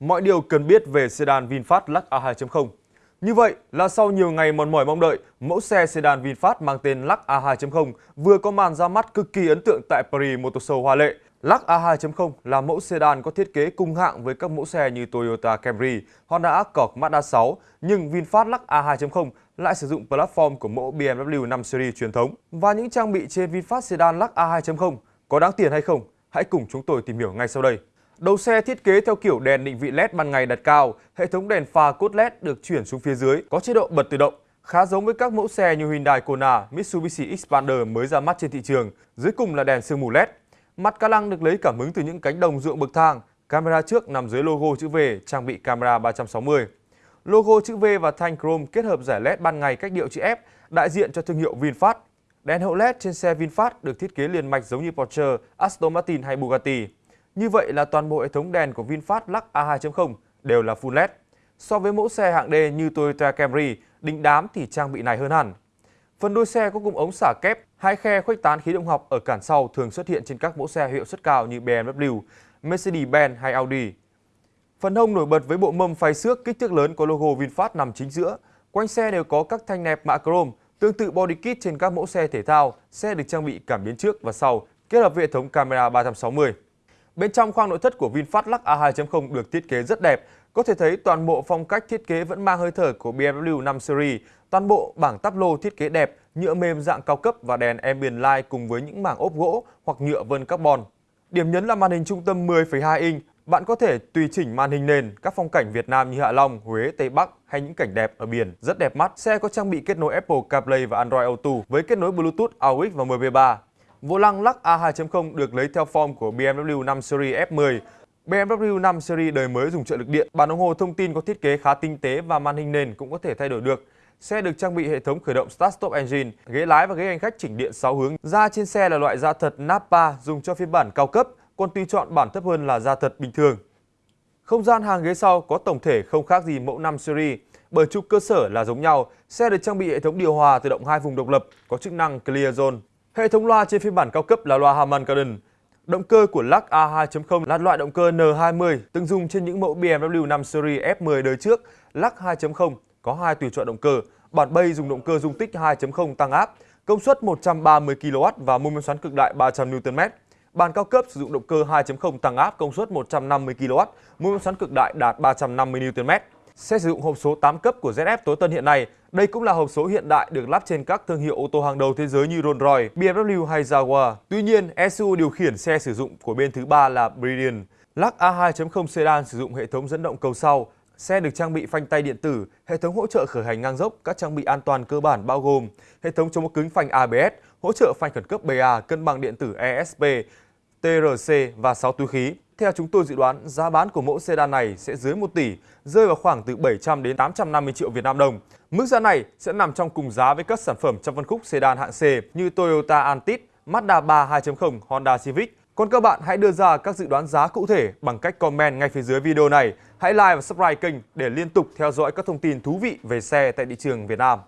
Mọi điều cần biết về sedan VinFast Lux A2.0 Như vậy là sau nhiều ngày mòn mỏi mong đợi, mẫu xe sedan VinFast mang tên Lux A2.0 vừa có màn ra mắt cực kỳ ấn tượng tại Paris Motor Show hoa lệ. Lux A2.0 là mẫu sedan có thiết kế cùng hạng với các mẫu xe như Toyota Camry, Honda Accord, Mazda 6, nhưng VinFast Lux A2.0 lại sử dụng platform của mẫu BMW 5 Series truyền thống. Và những trang bị trên VinFast sedan Lux A2.0 có đáng tiền hay không? Hãy cùng chúng tôi tìm hiểu ngay sau đây. Đầu xe thiết kế theo kiểu đèn định vị LED ban ngày đặt cao, hệ thống đèn pha cốt LED được chuyển xuống phía dưới, có chế độ bật tự động, khá giống với các mẫu xe như Hyundai Kona, Mitsubishi Xpander mới ra mắt trên thị trường. Dưới cùng là đèn sương mù LED. Mặt ca lăng được lấy cảm hứng từ những cánh đồng ruộng bậc thang. Camera trước nằm dưới logo chữ V, trang bị camera 360. Logo chữ V và thanh chrome kết hợp giải LED ban ngày cách điệu chữ F, đại diện cho thương hiệu VinFast. Đèn hậu LED trên xe VinFast được thiết kế liền mạch giống như Porsche, Aston Martin hay Bugatti. Như vậy là toàn bộ hệ thống đèn của VinFast Lux A2.0 đều là full LED. So với mẫu xe hạng D như Toyota Camry, đỉnh đám thì trang bị này hơn hẳn. Phần đuôi xe có cụm ống xả kép, hai khe khuếch tán khí động học ở cản sau thường xuất hiện trên các mẫu xe hiệu suất cao như BMW, Mercedes-Benz hay Audi. Phần hông nổi bật với bộ mâm phay xước kích thước lớn có logo VinFast nằm chính giữa. Quanh xe đều có các thanh nẹp mạ chrome, tương tự body kit trên các mẫu xe thể thao. Xe được trang bị cảm biến trước và sau, kết hợp với hệ thống camera 360. Bên trong khoang nội thất của VinFast Lux A2.0 được thiết kế rất đẹp. Có thể thấy toàn bộ phong cách thiết kế vẫn mang hơi thở của BMW 5 Series. Toàn bộ bảng táp lô thiết kế đẹp, nhựa mềm dạng cao cấp và đèn ambient light cùng với những mảng ốp gỗ hoặc nhựa vân carbon. Điểm nhấn là màn hình trung tâm 10,2 inch. Bạn có thể tùy chỉnh màn hình nền các phong cảnh Việt Nam như Hạ Long, Huế, Tây Bắc hay những cảnh đẹp ở biển rất đẹp mắt. Xe có trang bị kết nối Apple CarPlay và Android Auto với kết nối Bluetooth, AUX và MP3. Vô lăng Lux A2.0 được lấy theo form của BMW 5 Series F10. BMW 5 Series đời mới dùng trợ lực điện, bản đồng hồ thông tin có thiết kế khá tinh tế và màn hình nền cũng có thể thay đổi được. Xe được trang bị hệ thống khởi động Start Stop Engine, ghế lái và ghế hành khách chỉnh điện 6 hướng. Da trên xe là loại da thật Nappa dùng cho phiên bản cao cấp, còn tùy chọn bản thấp hơn là da thật bình thường. Không gian hàng ghế sau có tổng thể không khác gì mẫu 5 Series, bởi trục cơ sở là giống nhau. Xe được trang bị hệ thống điều hòa tự động hai vùng độc lập, có chức năng Clear Zone. Hệ thống loa trên phiên bản cao cấp là loa Harman Kardon. Động cơ của Lux A2.0 là loại động cơ N20 từng dùng trên những mẫu BMW 5 Series F10 đời trước. Lux 2.0 có hai tùy chọn động cơ. Bản bay dùng động cơ dung tích 2.0 tăng áp, công suất 130 kW và mô men xoắn cực đại 300 Nm. Bản cao cấp sử dụng động cơ 2.0 tăng áp công suất 150 kW, mô men xoắn cực đại đạt 350 Nm. Xe sử dụng hộp số 8 cấp của ZF tối tân hiện nay. Đây cũng là hộp số hiện đại được lắp trên các thương hiệu ô tô hàng đầu thế giới như Rolls-Royce, BMW hay Jaguar. Tuy nhiên, ECU điều khiển xe sử dụng của bên thứ ba là Brilliant. Lắc A2.0 sedan sử dụng hệ thống dẫn động cầu sau. Xe được trang bị phanh tay điện tử, hệ thống hỗ trợ khởi hành ngang dốc, các trang bị an toàn cơ bản bao gồm hệ thống chống cứng phanh ABS, hỗ trợ phanh khẩn cấp BA, cân bằng điện tử ESP, TRC và 6 túi khí. Theo chúng tôi dự đoán, giá bán của mẫu sedan này sẽ dưới 1 tỷ, rơi vào khoảng từ 700 đến 850 triệu Việt Nam đồng. Mức giá này sẽ nằm trong cùng giá với các sản phẩm trong phân khúc sedan hạng C như Toyota Altis, Mazda 3 2.0, Honda Civic. Còn các bạn hãy đưa ra các dự đoán giá cụ thể bằng cách comment ngay phía dưới video này. Hãy like và subscribe kênh để liên tục theo dõi các thông tin thú vị về xe tại thị trường Việt Nam.